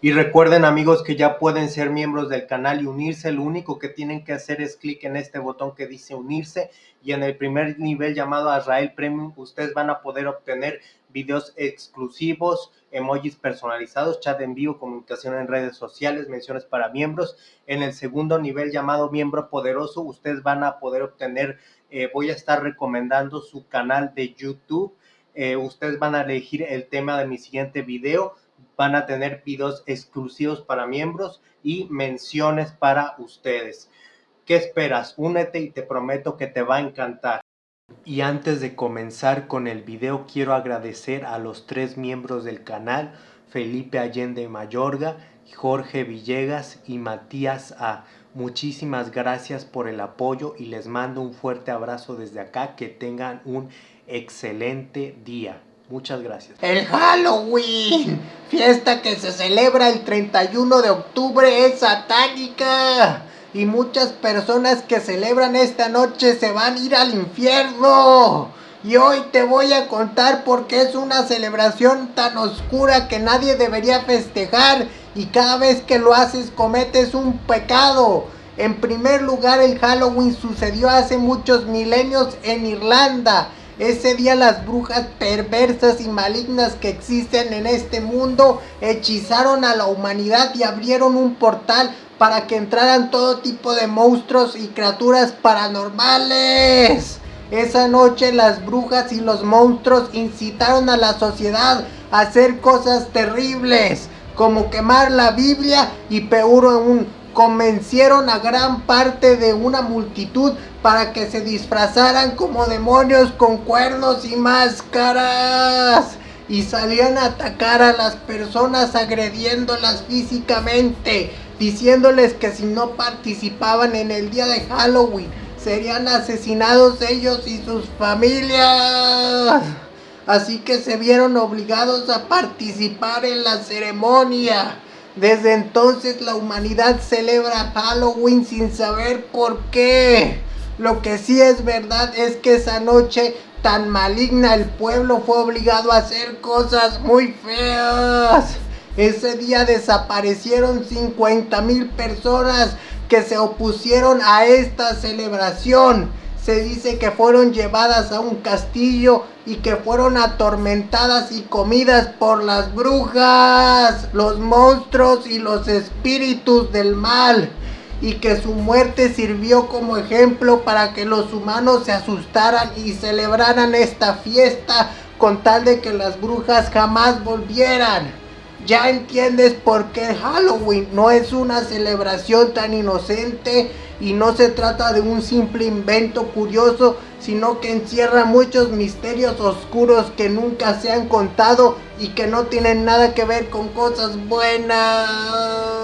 Y recuerden amigos que ya pueden ser miembros del canal y unirse. Lo único que tienen que hacer es clic en este botón que dice unirse y en el primer nivel llamado Azrael Premium ustedes van a poder obtener videos exclusivos, emojis personalizados, chat en vivo, comunicación en redes sociales, menciones para miembros. En el segundo nivel llamado miembro poderoso ustedes van a poder obtener, eh, voy a estar recomendando su canal de YouTube. Eh, ustedes van a elegir el tema de mi siguiente video van a tener videos exclusivos para miembros y menciones para ustedes. ¿Qué esperas? Únete y te prometo que te va a encantar. Y antes de comenzar con el video quiero agradecer a los tres miembros del canal, Felipe Allende Mayorga, Jorge Villegas y Matías A. Muchísimas gracias por el apoyo y les mando un fuerte abrazo desde acá. Que tengan un excelente día. Muchas gracias. El Halloween, fiesta que se celebra el 31 de octubre, es satánica. Y muchas personas que celebran esta noche se van a ir al infierno. Y hoy te voy a contar por qué es una celebración tan oscura que nadie debería festejar. Y cada vez que lo haces cometes un pecado. En primer lugar, el Halloween sucedió hace muchos milenios en Irlanda ese día las brujas perversas y malignas que existen en este mundo hechizaron a la humanidad y abrieron un portal para que entraran todo tipo de monstruos y criaturas paranormales. Esa noche las brujas y los monstruos incitaron a la sociedad a hacer cosas terribles, como quemar la Biblia y peor aún, convencieron a gran parte de una multitud para que se disfrazaran como demonios con cuernos y máscaras y salían a atacar a las personas agrediéndolas físicamente, diciéndoles que si no participaban en el día de Halloween serían asesinados ellos y sus familias. Así que se vieron obligados a participar en la ceremonia. Desde entonces la humanidad celebra Halloween sin saber por qué. Lo que sí es verdad es que esa noche tan maligna el pueblo fue obligado a hacer cosas muy feas. Ese día desaparecieron 50 mil personas que se opusieron a esta celebración. Se dice que fueron llevadas a un castillo y que fueron atormentadas y comidas por las brujas, los monstruos y los espíritus del mal y que su muerte sirvió como ejemplo para que los humanos se asustaran y celebraran esta fiesta con tal de que las brujas jamás volvieran. Ya entiendes por qué Halloween no es una celebración tan inocente y no se trata de un simple invento curioso, sino que encierra muchos misterios oscuros que nunca se han contado y que no tienen nada que ver con cosas buenas.